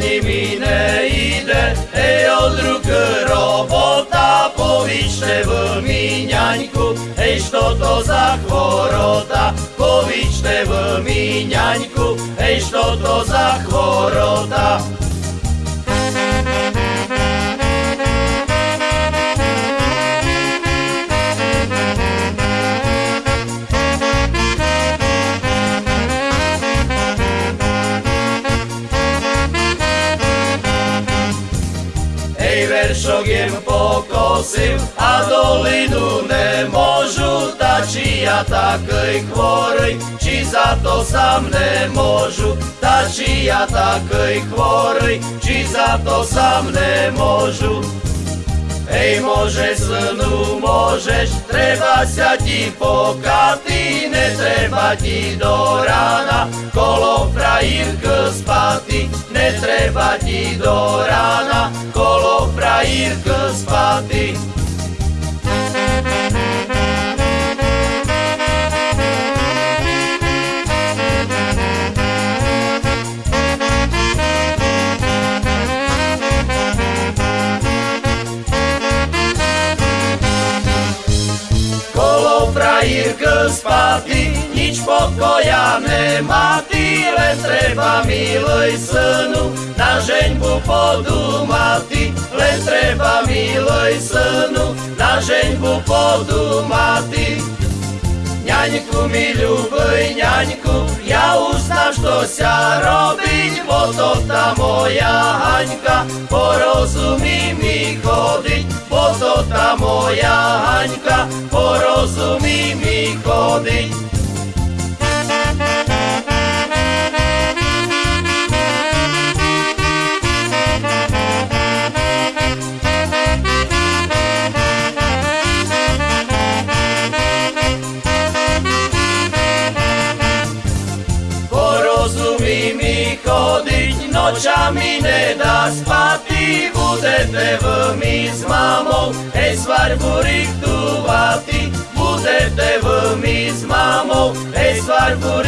njimi ide, ej od ruk robota, povičte v minjanjku, ej što to za kvorota, povičte v minjanjku, ej što to za kvorota. Veršok pokosil a dolinu nemôžu, ta či ja takej chvorej, či za to sám nemôžu, ta či ja takej chvorej, či za to sám nemôžu. Ej, môže synu, môžeš, treba sa ti pokaty, netreba ti do rána, kolo frajírk spaty, netreba ti do rána, spaty. Kolo frajírk spaty, nič pokoja nemá, ty len treba milej synu, na žeňbu podumaty, len treba milej synu, na. Ňaňku mi ľubej, ňaňku, ja už znam, što sa robiť, bo to tá moja Haňka, porozumí mi chodiť, bo to tá moja Haňka, porozumí mi chodiť. porozumí mi chodiť, nočami nedá spati, budete v my s mamou, hej svarbu richtuvati, budete v my s mamou, hej svarbu.